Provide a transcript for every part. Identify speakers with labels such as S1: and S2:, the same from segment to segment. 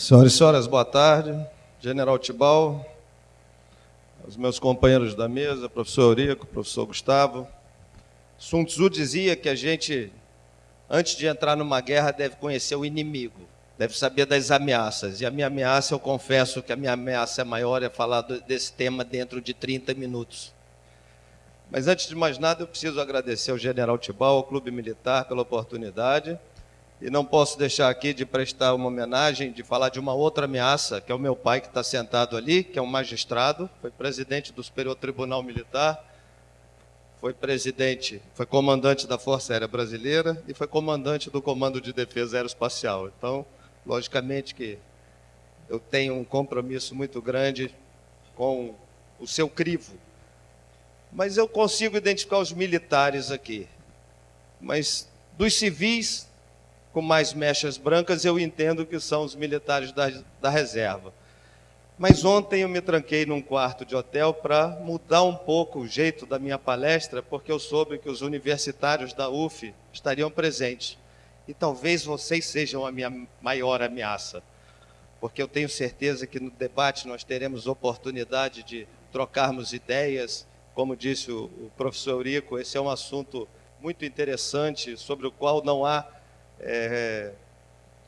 S1: Senhoras e senhores, boa tarde. General Tibal, os meus companheiros da mesa, professor Eurico, professor Gustavo. Sun Tzu dizia que a gente, antes de entrar numa guerra, deve conhecer o inimigo, deve saber das ameaças. E a minha ameaça, eu confesso que a minha ameaça é maior, é falar desse tema dentro de 30 minutos. Mas antes de mais nada, eu preciso agradecer ao General Tibal, ao Clube Militar, pela oportunidade e não posso deixar aqui de prestar uma homenagem, de falar de uma outra ameaça, que é o meu pai que está sentado ali, que é um magistrado, foi presidente do Superior Tribunal Militar, foi presidente, foi comandante da Força Aérea Brasileira e foi comandante do Comando de Defesa Aeroespacial. Então, logicamente que eu tenho um compromisso muito grande com o seu crivo. Mas eu consigo identificar os militares aqui. Mas dos civis, com mais mechas brancas, eu entendo que são os militares da, da reserva. Mas ontem eu me tranquei num quarto de hotel para mudar um pouco o jeito da minha palestra, porque eu soube que os universitários da UF estariam presentes. E talvez vocês sejam a minha maior ameaça, porque eu tenho certeza que no debate nós teremos oportunidade de trocarmos ideias. Como disse o, professor Eurico, esse é um assunto muito interessante, sobre o qual não há é,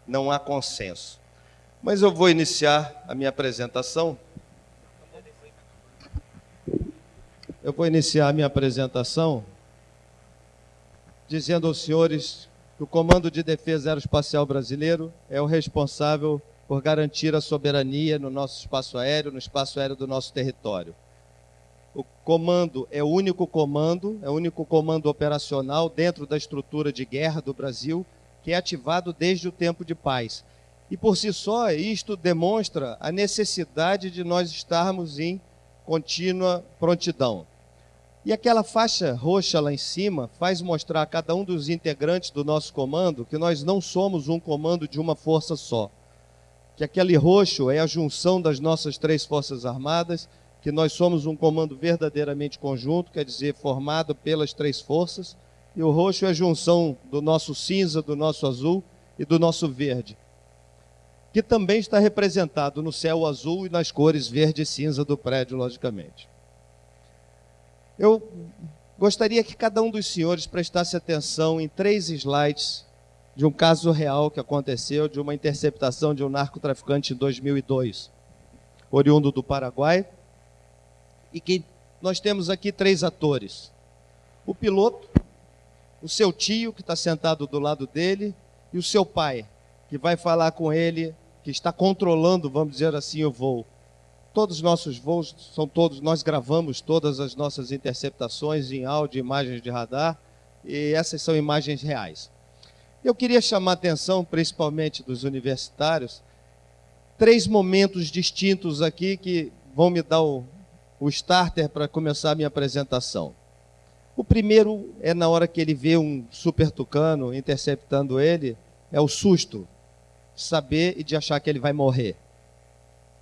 S1: não há consenso. Mas eu vou iniciar a minha apresentação. Eu vou iniciar a minha apresentação dizendo aos senhores que o Comando de Defesa Aeroespacial Brasileiro é o responsável por garantir a soberania no nosso espaço aéreo, no espaço aéreo do nosso território. O comando é o único comando, é o único comando operacional dentro da estrutura de guerra do Brasil que é ativado desde o tempo de paz. E por si só, isto demonstra a necessidade de nós estarmos em contínua prontidão. E aquela faixa roxa lá em cima faz mostrar a cada um dos integrantes do nosso comando que nós não somos um comando de uma força só. Que aquele roxo é a junção das nossas três forças armadas, que nós somos um comando verdadeiramente conjunto, quer dizer, formado pelas três forças, e o roxo é a junção do nosso cinza, do nosso azul e do nosso verde, que também está representado no céu azul e nas cores verde e cinza do prédio, logicamente. Eu gostaria que cada um dos senhores prestasse atenção em três slides de um caso real que aconteceu, de uma interceptação de um narcotraficante em 2002, oriundo do Paraguai, e que nós temos aqui três atores. O piloto, o seu tio, que está sentado do lado dele, e o seu pai, que vai falar com ele, que está controlando, vamos dizer assim, o voo. Todos os nossos voos são todos, nós gravamos todas as nossas interceptações em áudio, imagens de radar, e essas são imagens reais. Eu queria chamar a atenção, principalmente dos universitários, três momentos distintos aqui que vão me dar o, o starter para começar a minha apresentação. O primeiro é na hora que ele vê um super tucano interceptando ele, é o susto, saber e de achar que ele vai morrer.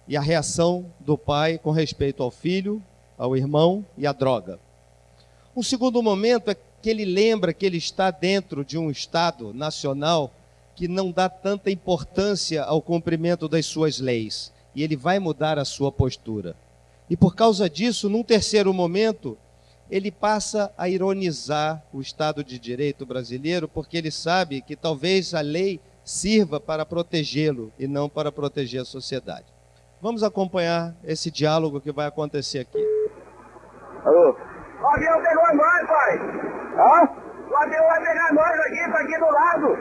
S1: E a reação do pai com respeito ao filho, ao irmão e à droga. Um segundo momento é que ele lembra que ele está dentro de um Estado nacional que não dá tanta importância ao cumprimento das suas leis. E ele vai mudar a sua postura. E por causa disso, num terceiro momento, ele passa a ironizar o Estado de Direito brasileiro, porque ele sabe que talvez a lei sirva para protegê-lo e não para proteger a sociedade. Vamos acompanhar esse diálogo que vai acontecer aqui.
S2: Alô? O avião pegou nós, pai! Hã? O avião vai pegar nós aqui, tá aqui do lado!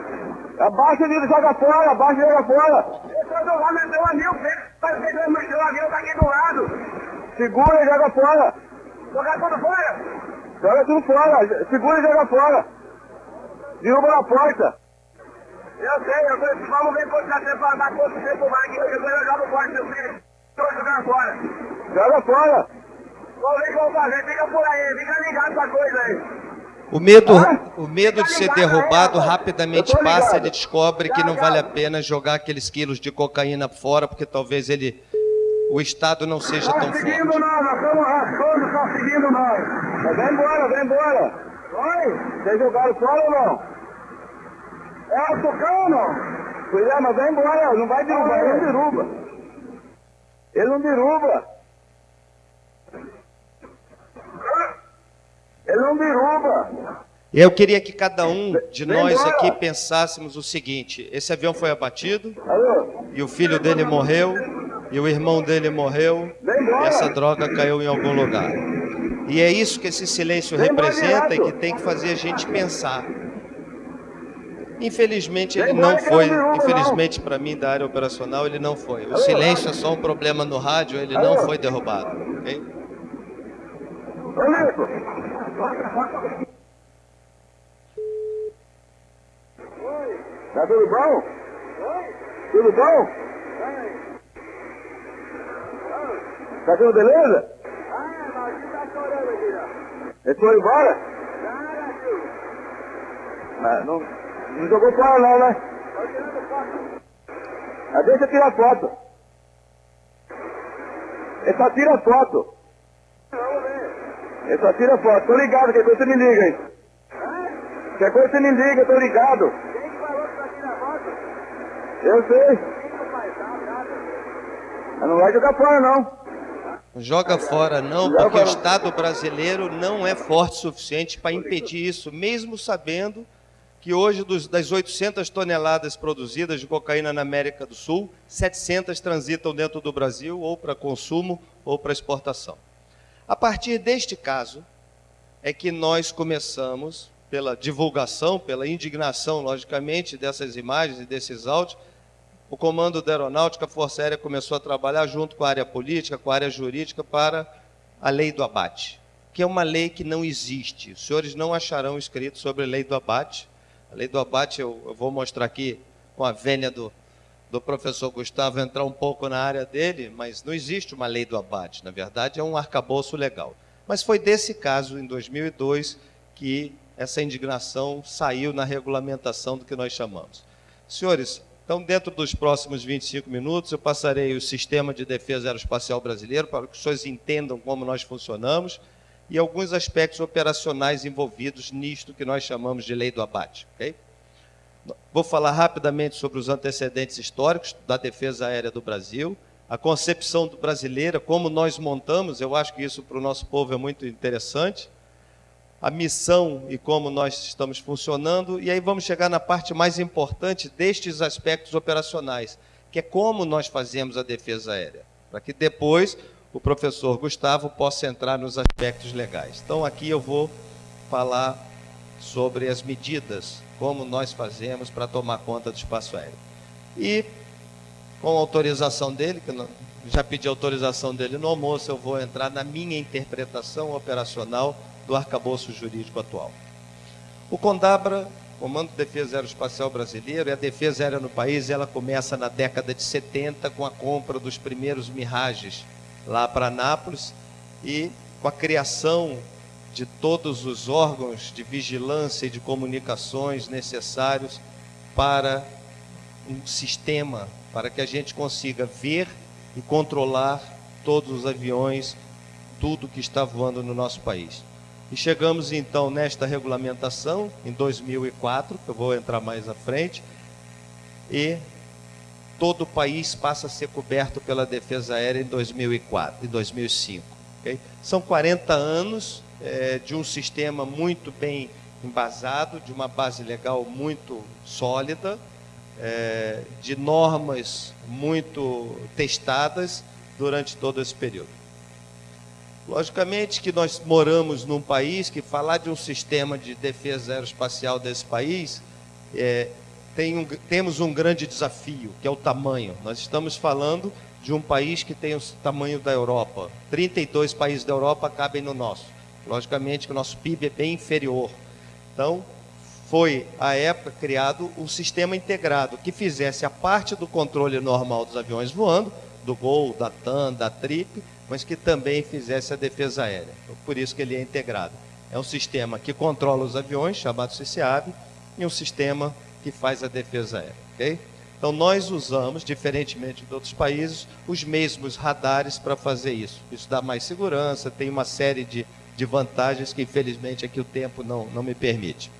S2: Abaixa ele, joga fora, abaixa e joga fora! Eu tô do lado, meu avião pegou, mas o avião tá aqui do lado! Segura e joga fora! Jogar tudo fora? Joga tudo fora. Segura e joga fora. Derruba na porta. Eu sei, eu sei. Vamos ver quanto você para dar do tempo aqui. Depois eu jogo fora, meu filho. Estou jogando fora. Joga fora. Vamos ver o que vamos fazer. Fica por aí. Fica ligado essa coisa aí.
S1: O medo, o medo de ser derrubado rapidamente passa, ele descobre que não vale a pena jogar aqueles quilos de cocaína fora, porque talvez ele o Estado não seja tão forte.
S2: seguindo nós, nós estamos rascando, seguindo nós. Vem embora, vem embora. Oi, vocês jogaram fora ou não? É o Tucano? Pois é, mas vai embora, não vai derrubar, ele não derruba. Ele não derruba. Ele não derruba.
S1: Eu queria que cada um de nós aqui pensássemos o seguinte: esse avião foi abatido,
S2: Alô?
S1: e o filho dele morreu, e o irmão dele morreu, e essa droga caiu em algum lugar. E é isso que esse silêncio representa e que tem que fazer a gente pensar. Infelizmente ele não foi, infelizmente para mim da área operacional ele não foi. O silêncio é só um problema no rádio, ele não foi derrubado. ok?
S2: Tá tudo bom? Tudo bom? Tá tudo beleza? Eles foram embora? Ah, não, não jogou fora não, né? Ah, deixa eu tirar foto. Ele só tira foto. Ele só tira foto. Tô ligado, qualquer coisa você me liga aí. Qualquer coisa você me liga, tô ligado. Eu sei. Mas não vai jogar fora não.
S1: Joga fora não, porque o Estado brasileiro não é forte o suficiente para impedir isso, mesmo sabendo que hoje dos, das 800 toneladas produzidas de cocaína na América do Sul, 700 transitam dentro do Brasil ou para consumo ou para exportação. A partir deste caso é que nós começamos, pela divulgação, pela indignação, logicamente, dessas imagens e desses áudios, o Comando da Aeronáutica, a Força Aérea começou a trabalhar junto com a área política, com a área jurídica, para a lei do abate, que é uma lei que não existe. Os senhores não acharão escrito sobre a lei do abate. A lei do abate eu, eu vou mostrar aqui com a vênia do, do professor Gustavo entrar um pouco na área dele, mas não existe uma lei do abate. Na verdade, é um arcabouço legal. Mas foi desse caso, em 2002, que essa indignação saiu na regulamentação do que nós chamamos. Senhores, então, dentro dos próximos 25 minutos, eu passarei o Sistema de Defesa Aeroespacial Brasileiro para que os senhores entendam como nós funcionamos e alguns aspectos operacionais envolvidos nisto que nós chamamos de lei do abate. ok? Vou falar rapidamente sobre os antecedentes históricos da defesa aérea do Brasil, a concepção brasileira, como nós montamos, eu acho que isso para o nosso povo é muito interessante, a missão e como nós estamos funcionando, e aí vamos chegar na parte mais importante destes aspectos operacionais, que é como nós fazemos a defesa aérea, para que depois o professor Gustavo possa entrar nos aspectos legais. Então aqui eu vou falar sobre as medidas, como nós fazemos para tomar conta do espaço aéreo. E com autorização dele, que já pedi autorização dele no almoço, eu vou entrar na minha interpretação operacional do arcabouço jurídico atual. O CONDABRA, Comando de Defesa Aeroespacial Brasileiro, e a defesa aérea no país, ela começa na década de 70 com a compra dos primeiros Mirages lá para Anápolis e com a criação de todos os órgãos de vigilância e de comunicações necessários para um sistema para que a gente consiga ver e controlar todos os aviões, tudo que está voando no nosso país. E chegamos então nesta regulamentação em 2004, que eu vou entrar mais à frente, e todo o país passa a ser coberto pela defesa aérea em 2004 e 2005. Okay? São 40 anos é, de um sistema muito bem embasado, de uma base legal muito sólida, é, de normas muito testadas durante todo esse período. Logicamente que nós moramos num país que falar de um sistema de defesa aeroespacial desse país, é, tem um, temos um grande desafio, que é o tamanho. Nós estamos falando de um país que tem o tamanho da Europa. 32 países da Europa cabem no nosso. Logicamente que o nosso PIB é bem inferior. Então, foi, à época, criado um sistema integrado que fizesse a parte do controle normal dos aviões voando, do Gol, da TAM, da TRIP, mas que também fizesse a defesa aérea. Então, por isso que ele é integrado. É um sistema que controla os aviões, chamado CCAB, e um sistema que faz a defesa aérea. Okay? Então, nós usamos, diferentemente de outros países, os mesmos radares para fazer isso. Isso dá mais segurança, tem uma série de, de vantagens que, infelizmente, aqui o tempo não, não me permite.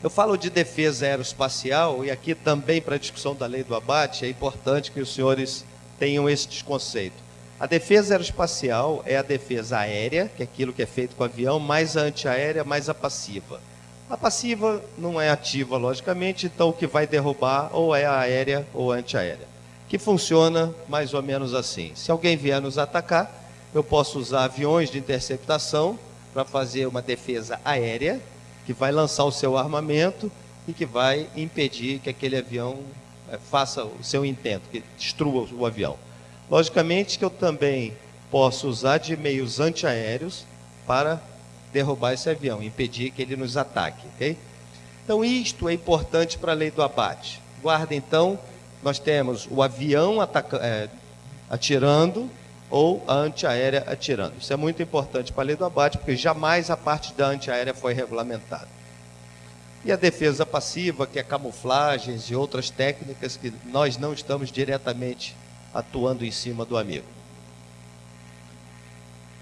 S1: Eu falo de defesa aeroespacial e aqui também para a discussão da lei do abate é importante que os senhores tenham esse desconceito. A defesa aeroespacial é a defesa aérea, que é aquilo que é feito com avião, mais a antiaérea, mais a passiva. A passiva não é ativa, logicamente, então o que vai derrubar ou é a aérea ou a antiaérea. Que funciona mais ou menos assim. Se alguém vier nos atacar, eu posso usar aviões de interceptação para fazer uma defesa aérea, que vai lançar o seu armamento e que vai impedir que aquele avião faça o seu intento, que destrua o avião. Logicamente que eu também posso usar de meios antiaéreos para derrubar esse avião, impedir que ele nos ataque, ok? Então isto é importante para a lei do abate. Guarda então, nós temos o avião é, atirando ou a antiaérea atirando. Isso é muito importante para a lei do abate, porque jamais a parte da antiaérea foi regulamentada. E a defesa passiva, que é camuflagens e outras técnicas que nós não estamos diretamente atuando em cima do amigo.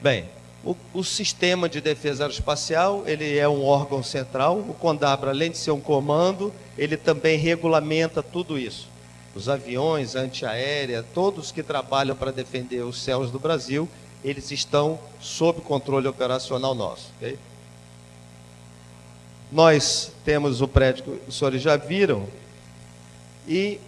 S1: Bem, o, o, sistema de defesa aeroespacial, ele é um órgão central. O CONDABRA, além de ser um comando, ele também regulamenta tudo isso. Os aviões, a antiaérea, todos que trabalham para defender os céus do Brasil, eles estão sob controle operacional nosso. Okay? Nós temos o prédio que os senhores já viram, e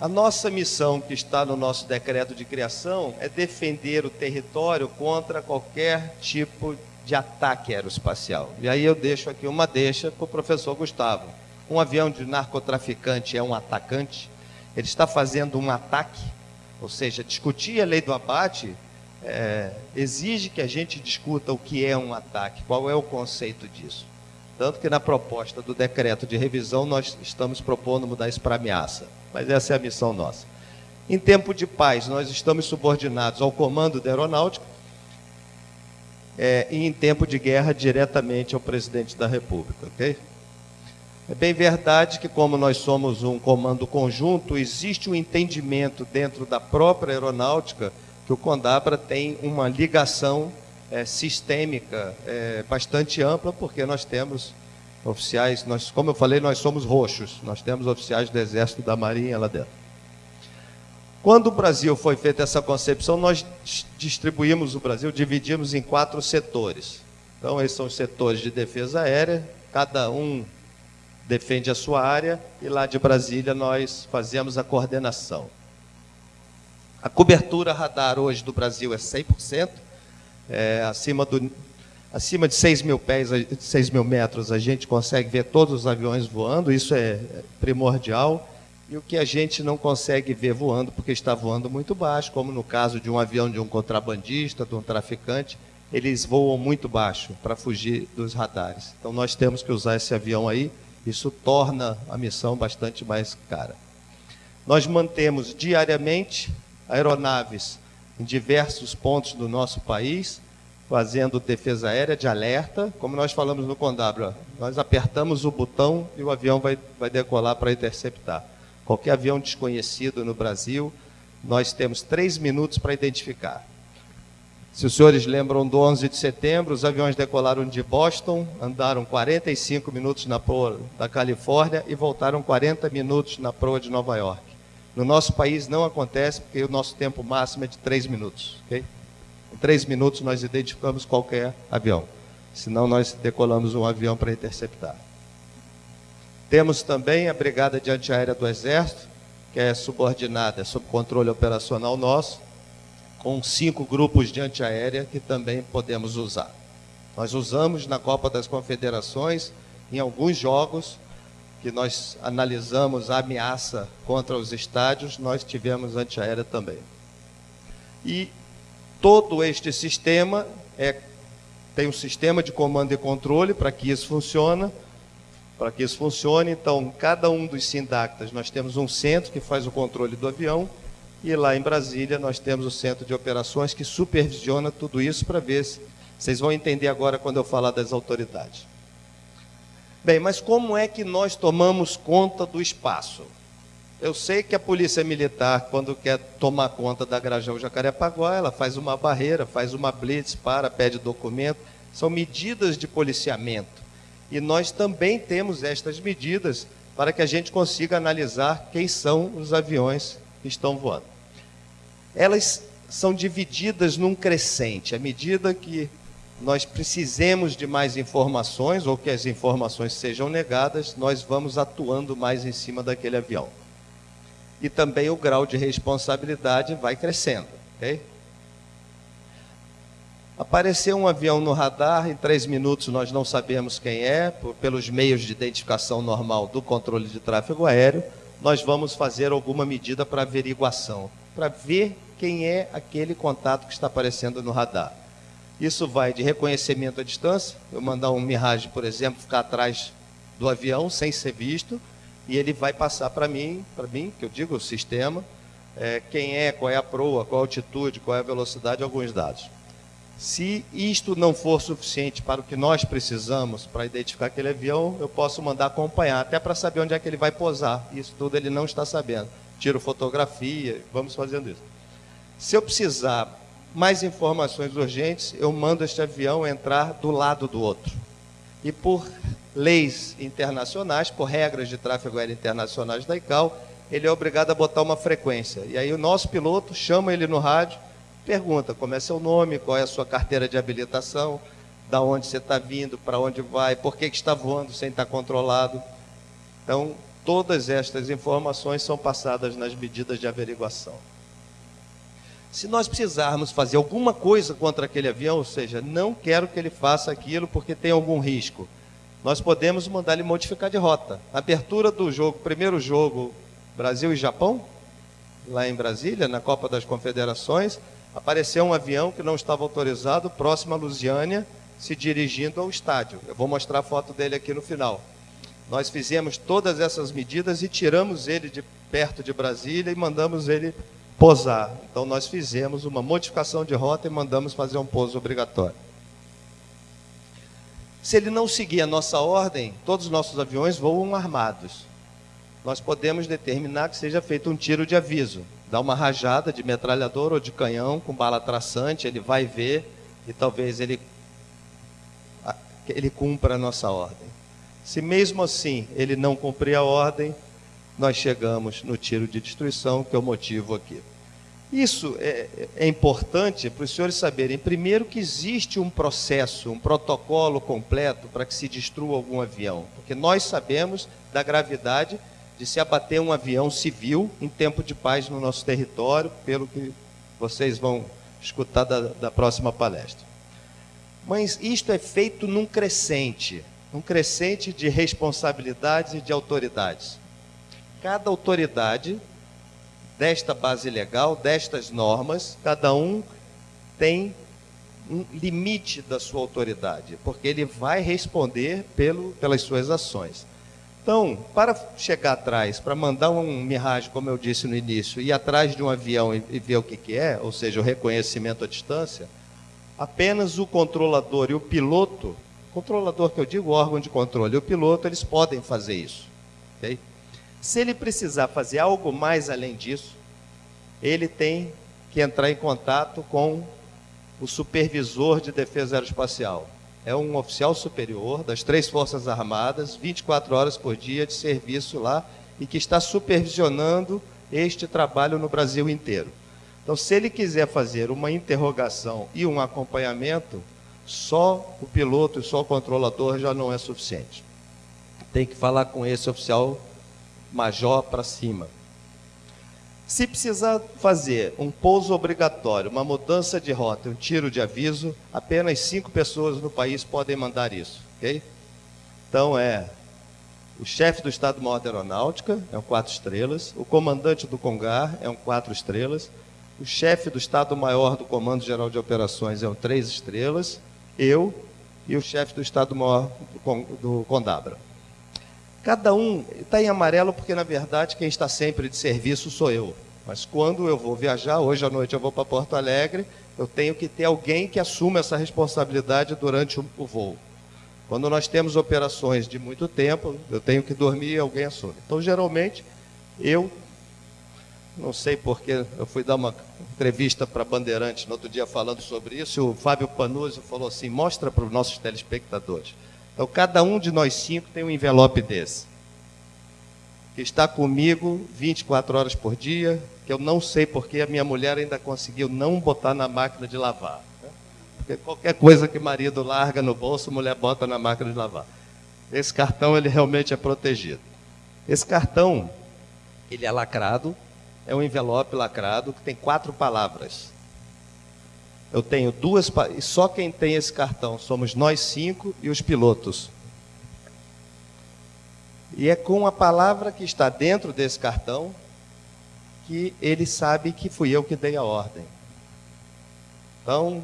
S1: a nossa missão, que está no nosso decreto de criação, é defender o território contra qualquer tipo de ataque aeroespacial. E aí eu deixo aqui uma deixa para o professor Gustavo. Um avião de narcotraficante é um atacante? Ele está fazendo um ataque? Ou seja, discutir a lei do abate é, exige que a gente discuta o que é um ataque, qual é o conceito disso. Tanto que na proposta do decreto de revisão nós estamos propondo mudar isso para ameaça. Mas essa é a missão nossa. Em tempo de paz, nós estamos subordinados ao comando da aeronáutica é, e em tempo de guerra, diretamente ao presidente da República, ok? É bem verdade que, como nós somos um comando conjunto, existe um entendimento dentro da própria aeronáutica que o Condabra tem uma ligação é, sistêmica é, bastante ampla, porque nós temos oficiais, nós, como eu falei, nós somos roxos, nós temos oficiais do Exército da Marinha lá dentro. Quando o Brasil foi feita essa concepção, nós distribuímos o Brasil, dividimos em quatro setores. Então, esses são os setores de defesa aérea, cada um defende a sua área, e lá de Brasília nós fazemos a coordenação. A cobertura radar hoje do Brasil é 100%, é, acima, do, acima de 6 mil pés, 6 mil metros, a gente consegue ver todos os aviões voando, isso é primordial. E o que a gente não consegue ver voando, porque está voando muito baixo, como no caso de um avião de um contrabandista, de um traficante, eles voam muito baixo para fugir dos radares. Então nós temos que usar esse avião aí, isso torna a missão bastante mais cara. Nós mantemos diariamente aeronaves em diversos pontos do nosso país, fazendo defesa aérea de alerta, como nós falamos no Condabra, nós apertamos o botão e o avião vai, vai decolar para interceptar. Qualquer avião desconhecido no Brasil, nós temos três minutos para identificar. Se os senhores lembram do 11 de setembro, os aviões decolaram de Boston, andaram 45 minutos na proa da Califórnia e voltaram 40 minutos na proa de Nova York. No nosso país não acontece, porque o nosso tempo máximo é de três minutos. Okay? Em três minutos nós identificamos qualquer avião. Senão nós decolamos um avião para interceptar. Temos também a Brigada de Antiaérea do Exército, que é subordinada, sob controle operacional nosso, com cinco grupos de antiaérea que também podemos usar. Nós usamos na Copa das Confederações, em alguns jogos, que nós analisamos a ameaça contra os estádios, nós tivemos antiaérea também. E todo este sistema é, tem um sistema de comando e controle para que isso funcione. Para que isso funcione, então, cada um dos sindactas, nós temos um centro que faz o controle do avião, e lá em Brasília nós temos o centro de operações que supervisiona tudo isso para ver se vocês vão entender agora quando eu falar das autoridades. Bem, mas como é que nós tomamos conta do espaço? Eu sei que a polícia militar, quando quer tomar conta da Grajão Jacarepaguá, ela faz uma barreira, faz uma blitz, para, pede documento. São medidas de policiamento. E nós também temos estas medidas para que a gente consiga analisar quem são os aviões que estão voando. Elas são divididas num crescente. À medida que nós precisemos de mais informações ou que as informações sejam negadas, nós vamos atuando mais em cima daquele avião. E também o grau de responsabilidade vai crescendo. Okay? Apareceu um avião no radar, em três minutos nós não sabemos quem é, por, pelos meios de identificação normal do controle de tráfego aéreo, nós vamos fazer alguma medida para averiguação, para ver quem é aquele contato que está aparecendo no radar. Isso vai de reconhecimento à distância, eu mandar um Mirage, por exemplo, ficar atrás do avião sem ser visto, e ele vai passar para mim, para mim, que eu digo o sistema, é, quem é, qual é a proa, qual a altitude, qual é a velocidade, alguns dados. Se isto não for suficiente para o que nós precisamos para identificar aquele avião, eu posso mandar acompanhar, até para saber onde é que ele vai posar. Isso tudo ele não está sabendo. Tiro fotografia, vamos fazendo isso. Se eu precisar mais informações urgentes, eu mando este avião entrar do lado do outro. E por leis internacionais, por regras de tráfego aéreo internacionais da ICAO, ele é obrigado a botar uma frequência. E aí o nosso piloto chama ele no rádio, pergunta como é seu nome, qual é a sua carteira de habilitação, da onde você está vindo, para onde vai, por que, que está voando sem estar controlado. Então, todas estas informações são passadas nas medidas de averiguação. Se nós precisarmos fazer alguma coisa contra aquele avião, ou seja, não quero que ele faça aquilo porque tem algum risco, nós podemos mandar ele modificar de rota. abertura do jogo, primeiro jogo Brasil e Japão, lá em Brasília, na Copa das Confederações, apareceu um avião que não estava autorizado próximo a Lusiânia, se dirigindo ao estádio. Eu vou mostrar a foto dele aqui no final. Nós fizemos todas essas medidas e tiramos ele de perto de Brasília e mandamos ele posar. Então nós fizemos uma modificação de rota e mandamos fazer um pouso obrigatório. Se ele não seguir a nossa ordem, todos os nossos aviões voam armados. Nós podemos determinar que seja feito um tiro de aviso. Dá uma rajada de metralhador ou de canhão com bala traçante, ele vai ver e talvez ele, ele cumpra a nossa ordem. Se mesmo assim ele não cumprir a ordem, nós chegamos no tiro de destruição, que é o motivo aqui. Isso é, é importante para os senhores saberem, primeiro, que existe um processo, um protocolo completo para que se destrua algum avião, porque nós sabemos da gravidade de se abater um avião civil em tempo de paz no nosso território, pelo que vocês vão escutar da, da próxima palestra. Mas isto é feito num crescente, num crescente de responsabilidades e de autoridades. Cada autoridade desta base legal, destas normas, cada um tem um limite da sua autoridade, porque ele vai responder pelo, pelas suas ações. Então, para chegar atrás, para mandar um Mirage, como eu disse no início, ir atrás de um avião e, e ver o que, que é, ou seja, o reconhecimento à distância, apenas o controlador e o piloto, controlador que eu digo, órgão de controle, e o piloto, eles podem fazer isso. Okay? Se ele precisar fazer algo mais além disso, ele tem que entrar em contato com o supervisor de defesa aeroespacial. É um oficial superior das três Forças Armadas, 24 horas por dia de serviço lá, e que está supervisionando este trabalho no Brasil inteiro. Então, se ele quiser fazer uma interrogação e um acompanhamento, só o piloto e só o controlador já não é suficiente. Tem que falar com esse oficial major para cima. Se precisar fazer um pouso obrigatório, uma mudança de rota, um tiro de aviso, apenas cinco pessoas no país podem mandar isso, ok? Então é o chefe do Estado-Maior da Aeronáutica, é um quatro estrelas, o comandante do CONGAR é um quatro estrelas, o chefe do Estado-Maior do Comando Geral de Operações é um três estrelas, eu e o chefe do Estado-Maior do Condabra. Cada um está em amarelo porque, na verdade, quem está sempre de serviço sou eu. Mas quando eu vou viajar, hoje à noite eu vou para Porto Alegre, eu tenho que ter alguém que assuma essa responsabilidade durante o voo. Quando nós temos operações de muito tempo, eu tenho que dormir e alguém assume. Então, geralmente, eu, não sei porque, eu fui dar uma entrevista para Bandeirantes no outro dia falando sobre isso, e o Fábio Panuzzi falou assim, mostra para os nossos telespectadores. Então, cada um de nós cinco tem um envelope desse. Que está comigo 24 horas por dia, que eu não sei porque a minha mulher ainda conseguiu não botar na máquina de lavar. Né? Porque qualquer coisa que marido larga no bolso, mulher bota na máquina de lavar. Esse cartão, ele realmente é protegido. Esse cartão, ele é lacrado, é um envelope lacrado que tem quatro palavras. Eu tenho duas, só quem tem esse cartão somos nós cinco e os pilotos. E é com a palavra que está dentro desse cartão que ele sabe que fui eu que dei a ordem. Então,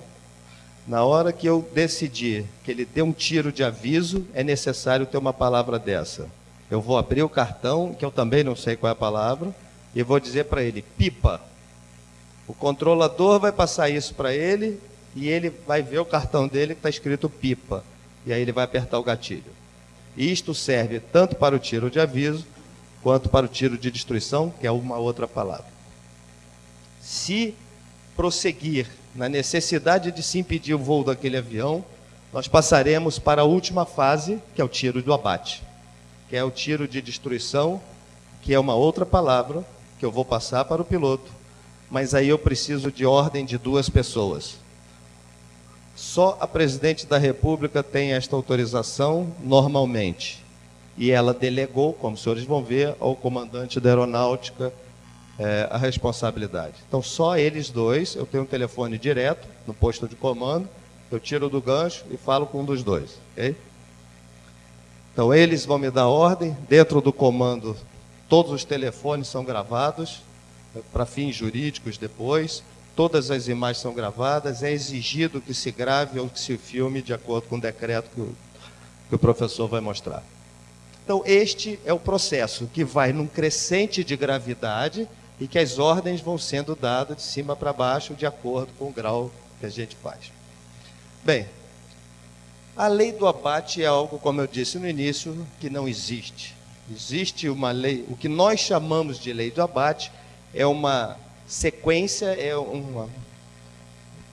S1: na hora que eu decidi que ele deu um tiro de aviso, é necessário ter uma palavra dessa. Eu vou abrir o cartão, que eu também não sei qual é a palavra, e vou dizer para ele: pipa. O controlador vai passar isso para ele e ele vai ver o cartão dele que está escrito pipa. E aí ele vai apertar o gatilho. Isto serve tanto para o tiro de aviso quanto para o tiro de destruição, que é uma outra palavra. Se prosseguir na necessidade de se impedir o voo daquele avião, nós passaremos para a última fase, que é o tiro do abate, que é o tiro de destruição, que é uma outra palavra que eu vou passar para o piloto mas aí eu preciso de ordem de duas pessoas. Só a presidente da República tem esta autorização normalmente. E ela delegou, como os senhores vão ver, ao comandante da aeronáutica é, a responsabilidade. Então, só eles dois, eu tenho um telefone direto no posto de comando, eu tiro do gancho e falo com um dos dois. Okay? Então, eles vão me dar ordem, dentro do comando, todos os telefones são gravados, para fins jurídicos depois. Todas as imagens são gravadas, é exigido que se grave ou que se filme de acordo com o decreto que o, que o professor vai mostrar. Então, este é o processo que vai num crescente de gravidade e que as ordens vão sendo dadas de cima para baixo de acordo com o grau que a gente faz. Bem, a lei do abate é algo, como eu disse no início, que não existe. Existe uma lei, o que nós chamamos de lei do abate é uma sequência, é uma,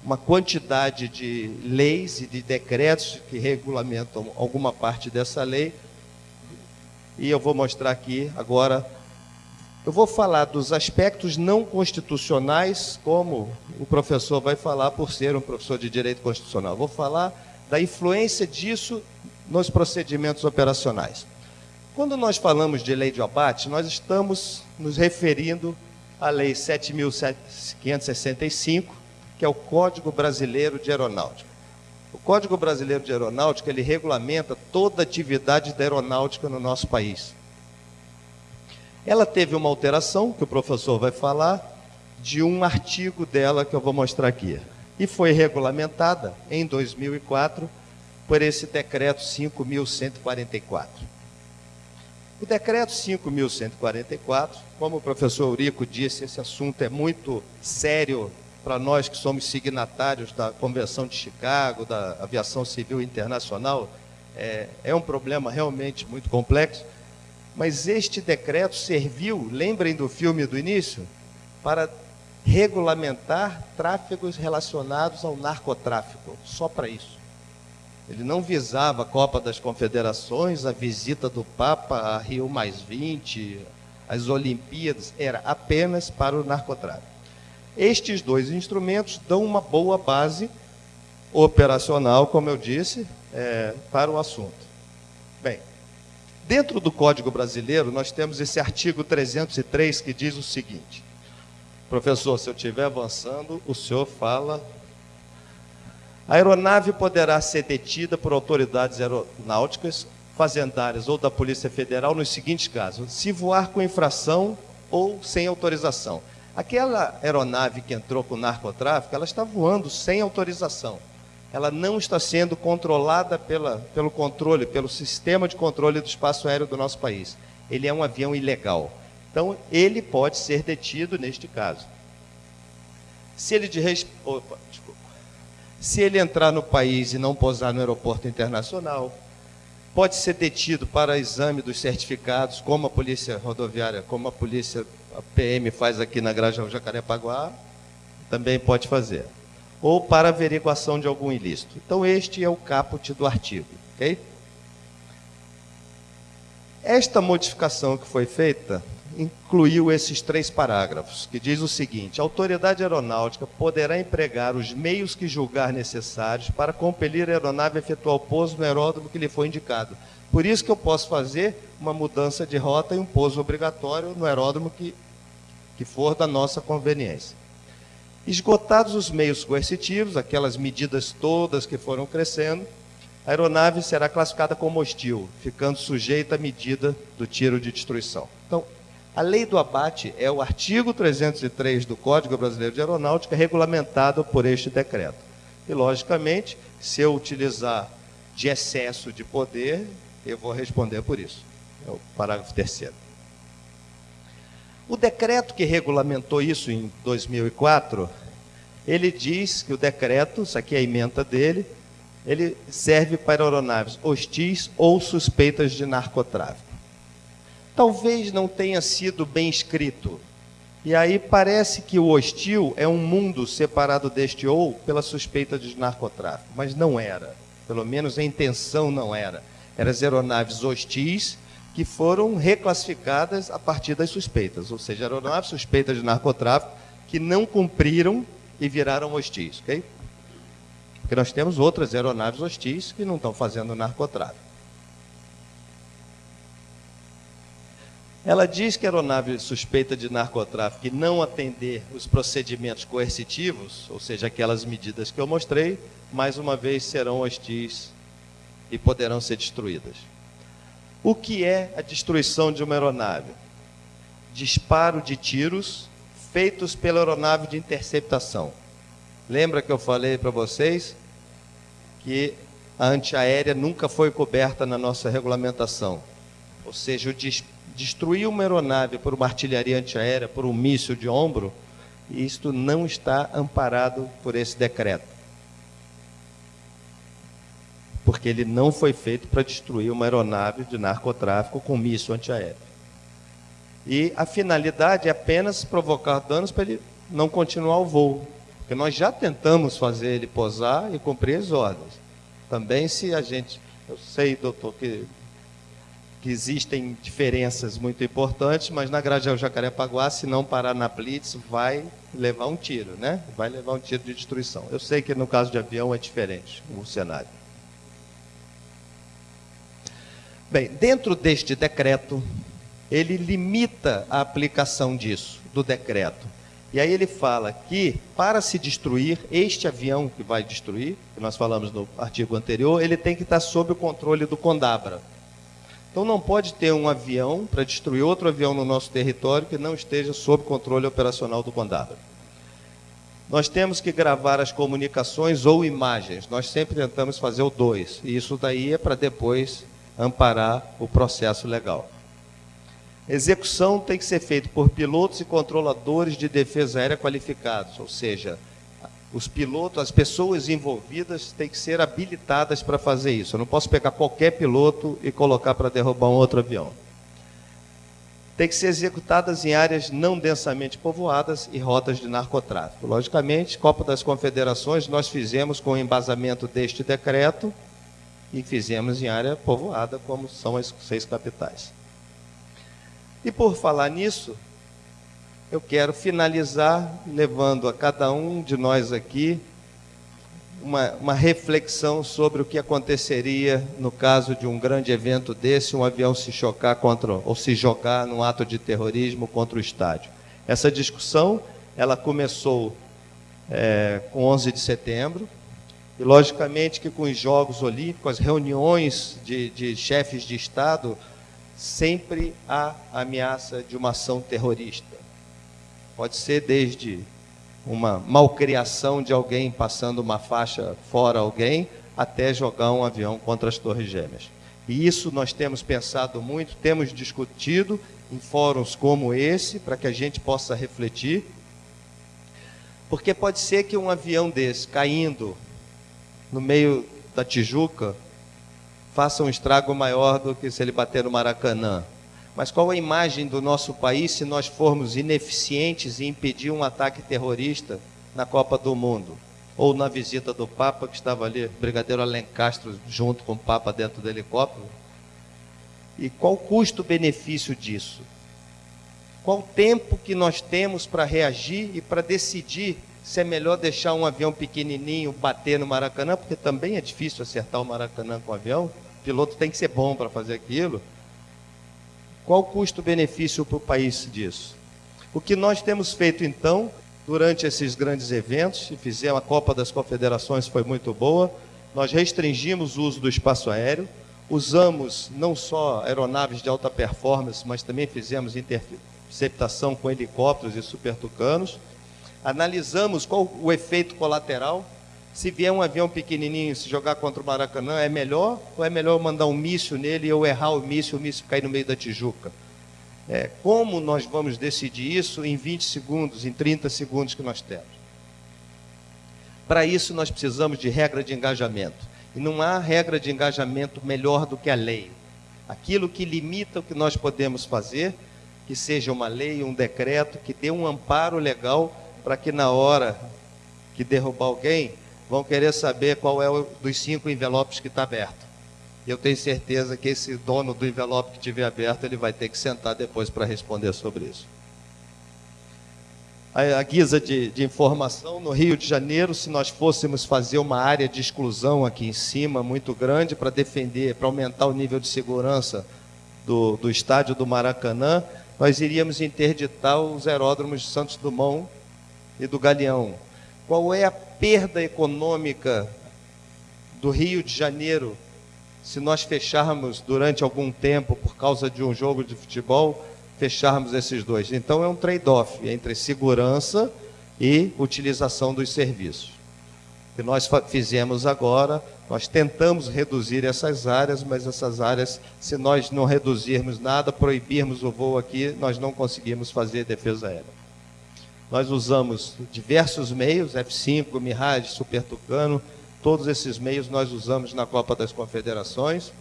S1: uma quantidade de leis e de decretos que regulamentam alguma parte dessa lei. E eu vou mostrar aqui agora. Eu vou falar dos aspectos não constitucionais, como o professor vai falar por ser um professor de direito constitucional. Vou falar da influência disso nos procedimentos operacionais. Quando nós falamos de lei de abate, nós estamos nos referindo a Lei 7.565, que é o Código Brasileiro de Aeronáutica. O Código Brasileiro de Aeronáutica, ele regulamenta toda a atividade da aeronáutica no nosso país. Ela teve uma alteração, que o professor vai falar, de um artigo dela que eu vou mostrar aqui. E foi regulamentada em 2004 por esse decreto 5.144. O decreto 5.144, como o professor Eurico disse, esse assunto é muito sério para nós que somos signatários da Convenção de Chicago, da Aviação Civil Internacional, é, é um problema realmente muito complexo. Mas este decreto serviu, lembrem do filme do início, para regulamentar tráfegos relacionados ao narcotráfico, só para isso. Ele não visava a Copa das Confederações, a visita do Papa a Rio Mais 20, as Olimpíadas, era apenas para o narcotráfico. Estes dois instrumentos dão uma boa base operacional, como eu disse, é, para o assunto. Bem, dentro do Código Brasileiro, nós temos esse artigo 303 que diz o seguinte: Professor, se eu estiver avançando, o senhor fala a aeronave poderá ser detida por autoridades aeronáuticas, fazendárias ou da Polícia Federal nos seguintes casos: se voar com infração ou sem autorização. Aquela aeronave que entrou com narcotráfico, ela está voando sem autorização. Ela não está sendo controlada pela, pelo controle, pelo sistema de controle do espaço aéreo do nosso país. Ele é um avião ilegal. Então, ele pode ser detido neste caso. Se ele de. Opa, se ele entrar no país e não pousar no aeroporto internacional, pode ser detido para exame dos certificados, como a polícia rodoviária, como a polícia a PM faz aqui na Granja Jacarepaguá, também pode fazer. Ou para averiguação de algum ilícito. Então, este é o caput do artigo. ok? Esta modificação que foi feita incluiu esses três parágrafos, que diz o seguinte: a autoridade aeronáutica poderá empregar os meios que julgar necessários para compelir a aeronave a efetuar o pouso no aeródromo que lhe foi indicado. Por isso que eu posso fazer uma mudança de rota e um pouso obrigatório no aeródromo que, que for da nossa conveniência. Esgotados os meios coercitivos, aquelas medidas todas que foram crescendo, a aeronave será classificada como hostil, ficando sujeita à medida do tiro de destruição. Então, a lei do abate é o artigo 303 do Código Brasileiro de Aeronáutica, regulamentado por este decreto. E, logicamente, se eu utilizar de excesso de poder, eu vou responder por isso. É o parágrafo terceiro. O decreto que regulamentou isso em 2004, ele diz que o decreto, isso aqui é a emenda dele, ele serve para aeronaves hostis ou suspeitas de narcotráfico. Talvez não tenha sido bem escrito. E aí parece que o hostil é um mundo separado deste ou pela suspeita de narcotráfico, mas não era. Pelo menos a intenção não era. Eram as aeronaves hostis que foram reclassificadas a partir das suspeitas, ou seja, aeronaves suspeitas de narcotráfico que não cumpriram e viraram hostis, ok? Porque nós temos outras aeronaves hostis que não estão fazendo narcotráfico. Ela diz que a aeronave suspeita de narcotráfico e não atender os procedimentos coercitivos, ou seja, aquelas medidas que eu mostrei, mais uma vez serão hostis e poderão ser destruídas. O que é a destruição de uma aeronave? Disparo de tiros feitos pela aeronave de interceptação. Lembra que eu falei para vocês que a antiaérea nunca foi coberta na nossa regulamentação. Ou seja, o destruir uma aeronave por uma artilharia antiaérea, por um míssil de ombro, isto não está amparado por esse decreto. Porque ele não foi feito para destruir uma aeronave de narcotráfico com míssil antiaéreo. E a finalidade é apenas provocar danos para ele não continuar o voo. Porque nós já tentamos fazer ele posar e cumprir as ordens. Também se a gente. Eu sei, doutor, que, que existem diferenças muito importantes, mas na Grajaú Jacarepaguá, se não parar na Blitz, vai levar um tiro, né? Vai levar um tiro de destruição. Eu sei que no caso de avião é diferente o cenário. Bem, dentro deste decreto, ele limita a aplicação disso, do decreto. E aí ele fala que para se destruir este avião que vai destruir, que nós falamos no artigo anterior, ele tem que estar sob o controle do Condabra. Então não pode ter um avião para destruir outro avião no nosso território que não esteja sob controle operacional do Condabra. Nós temos que gravar as comunicações ou imagens. Nós sempre tentamos fazer o dois. E isso daí é para depois amparar o processo legal. Execução tem que ser feita por pilotos e controladores de defesa aérea qualificados, ou seja, os pilotos, as pessoas envolvidas têm que ser habilitadas para fazer isso. Eu não posso pegar qualquer piloto e colocar para derrubar um outro avião. Tem que ser executadas em áreas não densamente povoadas e rotas de narcotráfico. Logicamente, Copa das Confederações nós fizemos com o embasamento deste decreto e fizemos em área povoada, como são as seis capitais. E por falar nisso, eu quero finalizar levando a cada um de nós aqui uma, uma, reflexão sobre o que aconteceria no caso de um grande evento desse, um avião se chocar contra ou se jogar num ato de terrorismo contra o estádio. Essa discussão ela começou é, com 11 de setembro e logicamente que com os Jogos Olímpicos, as reuniões de, de chefes de Estado sempre há ameaça de uma ação terrorista. Pode ser desde uma malcriação de alguém passando uma faixa fora alguém, até jogar um avião contra as Torres Gêmeas. E isso nós temos pensado muito, temos discutido em fóruns como esse, para que a gente possa refletir. Porque pode ser que um avião desse caindo no meio da Tijuca faça um estrago maior do que se ele bater no Maracanã. Mas qual a imagem do nosso país se nós formos ineficientes em impedir um ataque terrorista na Copa do Mundo? Ou na visita do Papa, que estava ali, Brigadeiro Alencastro, junto com o Papa dentro do helicóptero? E qual o custo-benefício disso? Qual o tempo que nós temos para reagir e para decidir se é melhor deixar um avião pequenininho bater no Maracanã, porque também é difícil acertar o Maracanã com o avião, o piloto tem que ser bom para fazer aquilo. Qual o custo-benefício para o país disso? O que nós temos feito então, durante esses grandes eventos, fizemos a Copa das Confederações, foi muito boa, nós restringimos o uso do espaço aéreo, usamos não só aeronaves de alta performance, mas também fizemos interceptação com helicópteros e supertucanos, analisamos qual o efeito colateral. Se vier um avião pequenininho se jogar contra o Maracanã, é melhor ou é melhor mandar um míssil nele e eu errar o míssil, o míssil cair no meio da Tijuca? É, como nós vamos decidir isso em 20 segundos, em 30 segundos que nós temos? Para isso, nós precisamos de regra de engajamento. E não há regra de engajamento melhor do que a lei. Aquilo que limita o que nós podemos fazer, que seja uma lei, um decreto, que dê um amparo legal para que na hora que derrubar alguém, vão querer saber qual é o dos cinco envelopes que está aberto. E eu tenho certeza que esse dono do envelope que tiver aberto, ele vai ter que sentar depois para responder sobre isso. A, a guisa de, de informação, no Rio de Janeiro, se nós fôssemos fazer uma área de exclusão aqui em cima, muito grande, para defender, para aumentar o nível de segurança do, do estádio do Maracanã, nós iríamos interditar os aeródromos de Santos Dumont e do Galeão. Qual é a perda econômica do Rio de Janeiro se nós fecharmos durante algum tempo, por causa de um jogo de futebol, fecharmos esses dois? Então é um trade-off entre segurança e utilização dos serviços. O que nós fizemos agora, nós tentamos reduzir essas áreas, mas essas áreas, se nós não reduzirmos nada, proibirmos o voo aqui, nós não conseguimos fazer defesa aérea. Nós usamos diversos meios, F5, Mirage, Super Tucano, todos esses meios nós usamos na Copa das Confederações.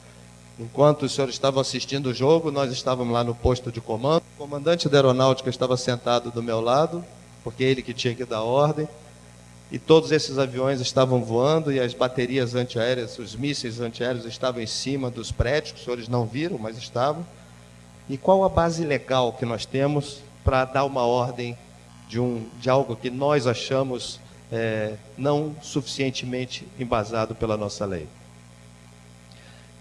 S1: Enquanto os senhores estavam assistindo o jogo, nós estávamos lá no posto de comando. O comandante da aeronáutica estava sentado do meu lado, porque é ele que tinha que dar ordem. E todos esses aviões estavam voando e as baterias antiaéreas, os mísseis antiaéreos estavam em cima dos prédios, os senhores não viram, mas estavam. E qual a base legal que nós temos para dar uma ordem de, um, de algo que nós achamos é, não suficientemente embasado pela nossa lei.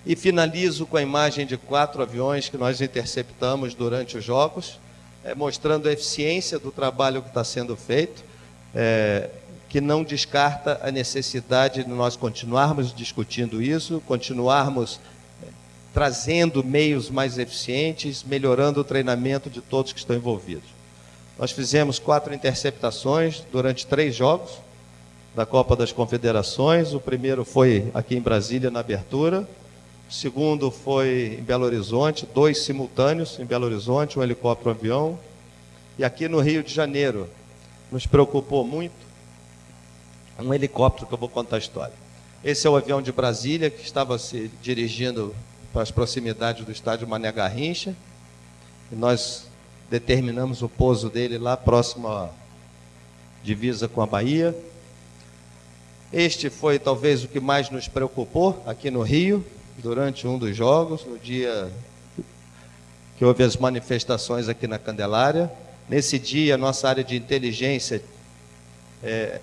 S1: E finalizo com a imagem de quatro aviões que nós interceptamos durante os Jogos, é, mostrando a eficiência do trabalho que está sendo feito, é, que não descarta a necessidade de nós continuarmos discutindo isso, continuarmos é, trazendo meios mais eficientes, melhorando o treinamento de todos que estão envolvidos. Nós fizemos quatro interceptações durante três jogos da Copa das Confederações. O primeiro foi aqui em Brasília, na abertura. O segundo foi em Belo Horizonte, dois simultâneos em Belo Horizonte, um helicóptero um avião. E aqui no Rio de Janeiro, nos preocupou muito um helicóptero que eu vou contar a história. Esse é o avião de Brasília que estava se dirigindo para as proximidades do estádio Mané Garrincha. E nós determinamos o pouso dele lá próximo à divisa com a Bahia. Este foi talvez o que mais nos preocupou aqui no Rio, durante um dos jogos, no dia que houve as manifestações aqui na Candelária. Nesse dia, nossa área de inteligência é,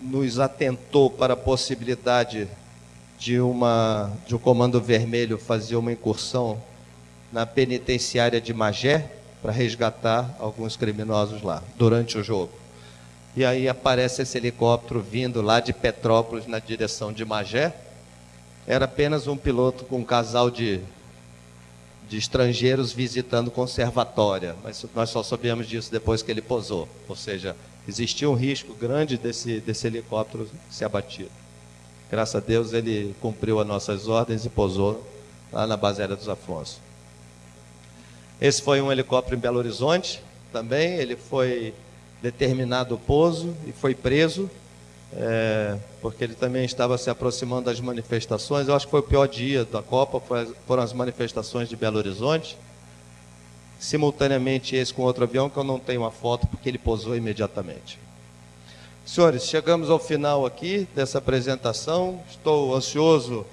S1: nos atentou para a possibilidade de, uma, de um comando vermelho fazer uma incursão na penitenciária de Magé para resgatar alguns criminosos lá durante o jogo. E aí aparece esse helicóptero vindo lá de Petrópolis na direção de Magé. Era apenas um piloto com um casal de, de estrangeiros visitando conservatória, mas nós só soubemos disso depois que ele posou. Ou seja, existia um risco grande desse, desse helicóptero ser abatido. Graças a Deus ele cumpriu as nossas ordens e posou lá na base aérea dos Afonso. Esse foi um helicóptero em Belo Horizonte também. Ele foi determinado o pouso e foi preso, é, porque ele também estava se aproximando das manifestações. Eu acho que foi o pior dia da Copa, foram as manifestações de Belo Horizonte. Simultaneamente esse com outro avião, que eu não tenho uma foto, porque ele pousou imediatamente. Senhores, chegamos ao final aqui dessa apresentação. Estou ansioso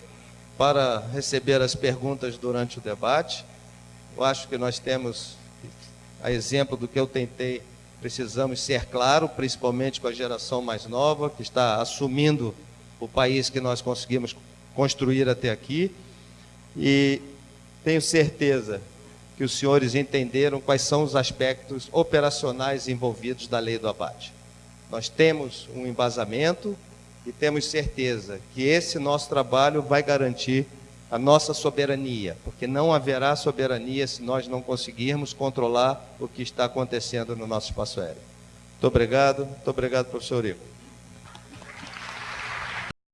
S1: para receber as perguntas durante o debate. Eu acho que nós temos, a exemplo do que eu tentei, precisamos ser claro, principalmente com a geração mais nova, que está assumindo o país que nós conseguimos construir até aqui. E tenho certeza que os senhores entenderam quais são os aspectos operacionais envolvidos da lei do abate. Nós temos um embasamento e temos certeza que esse nosso trabalho vai garantir a nossa soberania, porque não haverá soberania se nós não conseguirmos controlar o que está acontecendo no nosso espaço aéreo. Muito obrigado, muito obrigado, professor Ico.